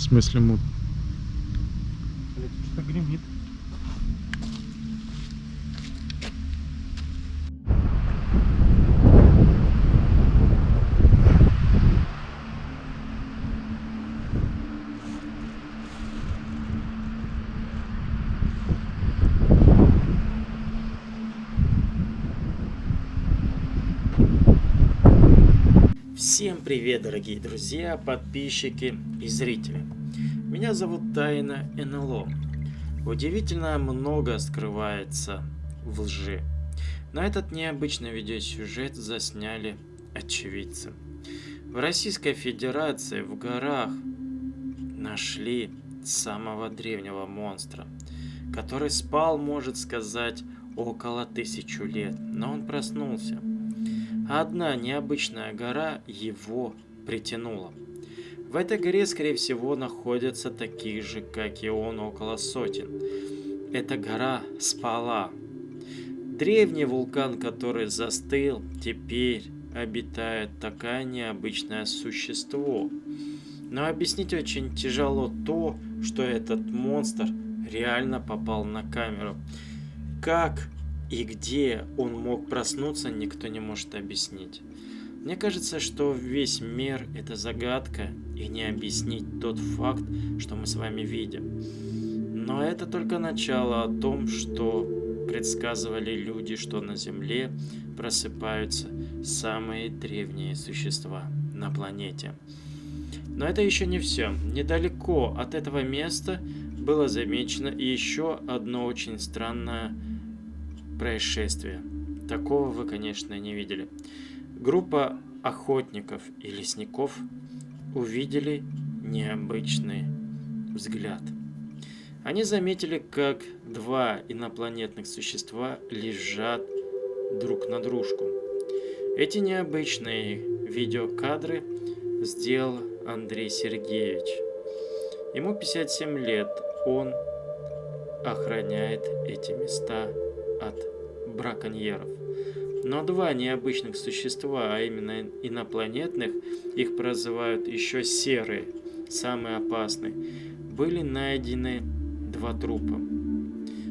В смысле мут? Блядь, тут что гремит. Всем привет, дорогие друзья, подписчики и зрители. Меня зовут Тайна НЛО. Удивительно много скрывается в лжи. Но этот необычный видеосюжет засняли очевидцы. В Российской Федерации в горах нашли самого древнего монстра, который спал, может сказать, около тысячу лет, но он проснулся. Одна необычная гора его притянула. В этой горе, скорее всего, находятся такие же, как и он, около сотен. Эта гора спала. Древний вулкан, который застыл, теперь обитает такое необычное существо. Но объяснить очень тяжело то, что этот монстр реально попал на камеру. Как и где он мог проснуться, никто не может объяснить. Мне кажется, что весь мир – это загадка, и не объяснить тот факт, что мы с вами видим. Но это только начало о том, что предсказывали люди, что на Земле просыпаются самые древние существа на планете. Но это еще не все. Недалеко от этого места было замечено еще одно очень странное происшествие. Такого вы, конечно, не видели. Группа охотников и лесников увидели необычный взгляд. Они заметили, как два инопланетных существа лежат друг на дружку. Эти необычные видеокадры сделал Андрей Сергеевич. Ему 57 лет, он охраняет эти места от браконьеров. Но два необычных существа, а именно инопланетных, их прозывают еще серые, самые опасные, были найдены два трупа.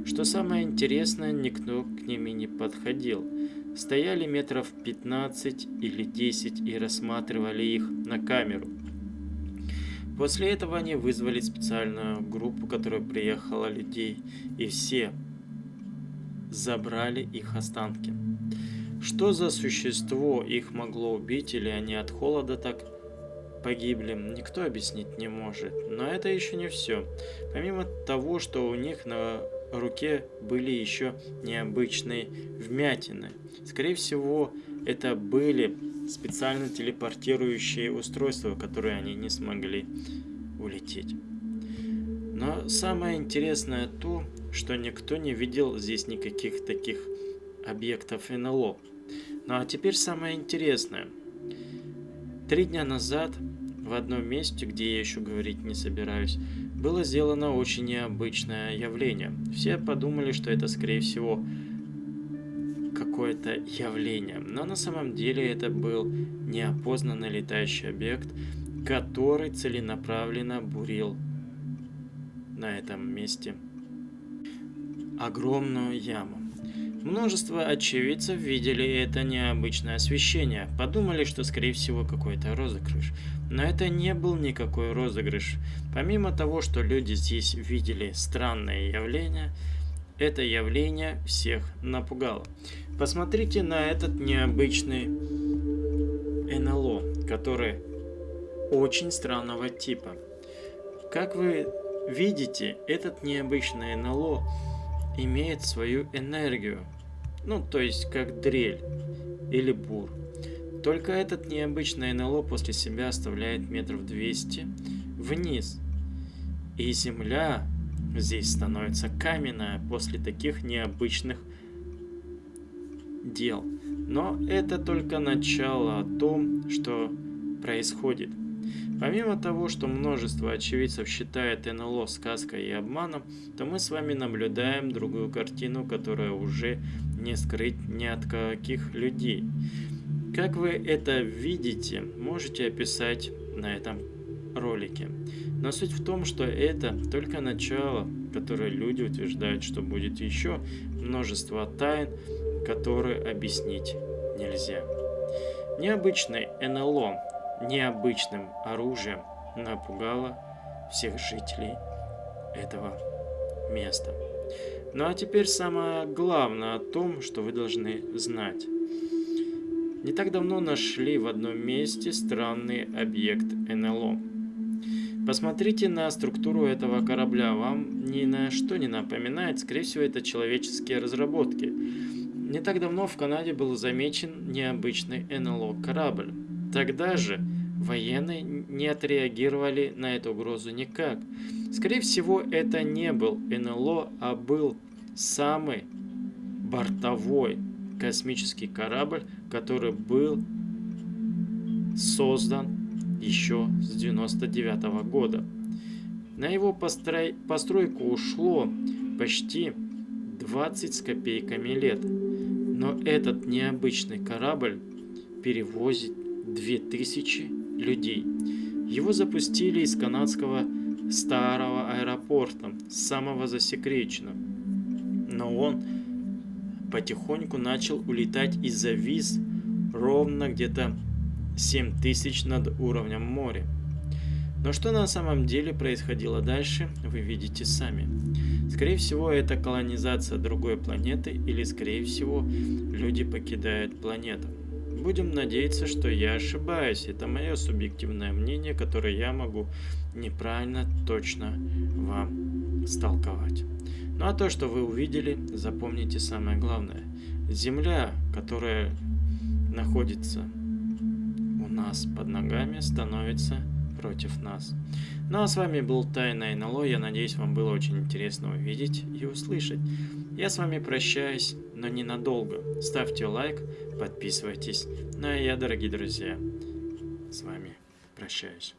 Что самое интересное, никто к ним и не подходил. Стояли метров 15 или 10 и рассматривали их на камеру. После этого они вызвали специальную группу, которая приехала людей, и все забрали их останки. Что за существо их могло убить или они от холода так погибли, никто объяснить не может. Но это еще не все. Помимо того, что у них на руке были еще необычные вмятины. Скорее всего, это были специально телепортирующие устройства, которые они не смогли улететь. Но самое интересное то, что никто не видел здесь никаких таких объектов НЛО. Ну а теперь самое интересное. Три дня назад в одном месте, где я еще говорить не собираюсь, было сделано очень необычное явление. Все подумали, что это скорее всего какое-то явление. Но на самом деле это был неопознанный летающий объект, который целенаправленно бурил на этом месте огромную яму. Множество очевидцев видели это необычное освещение, подумали, что скорее всего какой-то розыгрыш. Но это не был никакой розыгрыш. Помимо того, что люди здесь видели странное явление, это явление всех напугало. Посмотрите на этот необычный НЛО, который очень странного типа. Как вы видите, этот необычный НЛО имеет свою энергию. Ну, то есть как дрель или бур. Только этот необычный НЛО после себя оставляет метров 200 вниз. И земля здесь становится каменная после таких необычных дел. Но это только начало о том, что происходит. Помимо того, что множество очевидцев считает НЛО сказкой и обманом, то мы с вами наблюдаем другую картину, которая уже не скрыть ни от каких людей. Как вы это видите, можете описать на этом ролике. Но суть в том, что это только начало, которое люди утверждают, что будет еще множество тайн, которые объяснить нельзя. Необычный НЛО необычным оружием напугало всех жителей этого места. Ну а теперь самое главное о том, что вы должны знать. Не так давно нашли в одном месте странный объект НЛО. Посмотрите на структуру этого корабля, вам ни на что не напоминает, скорее всего это человеческие разработки. Не так давно в Канаде был замечен необычный НЛО корабль. Тогда же военные не отреагировали на эту угрозу никак. Скорее всего, это не был НЛО, а был самый бортовой космический корабль, который был создан еще с 99 -го года. На его построй... постройку ушло почти 20 с копейками лет. Но этот необычный корабль перевозит 2000 людей. Его запустили из канадского старого аэропорта, самого засекреченного. Но он потихоньку начал улетать и завис ровно где-то 7000 над уровнем моря. Но что на самом деле происходило дальше, вы видите сами. Скорее всего, это колонизация другой планеты или, скорее всего, люди покидают планету. Будем надеяться, что я ошибаюсь. Это мое субъективное мнение, которое я могу неправильно точно вам столковать. Ну а то, что вы увидели, запомните самое главное. Земля, которая находится у нас под ногами, становится против нас. Ну а с вами был Тайна НЛО. Я надеюсь, вам было очень интересно увидеть и услышать. Я с вами прощаюсь, но ненадолго. Ставьте лайк, подписывайтесь. Ну а я, дорогие друзья, с вами прощаюсь.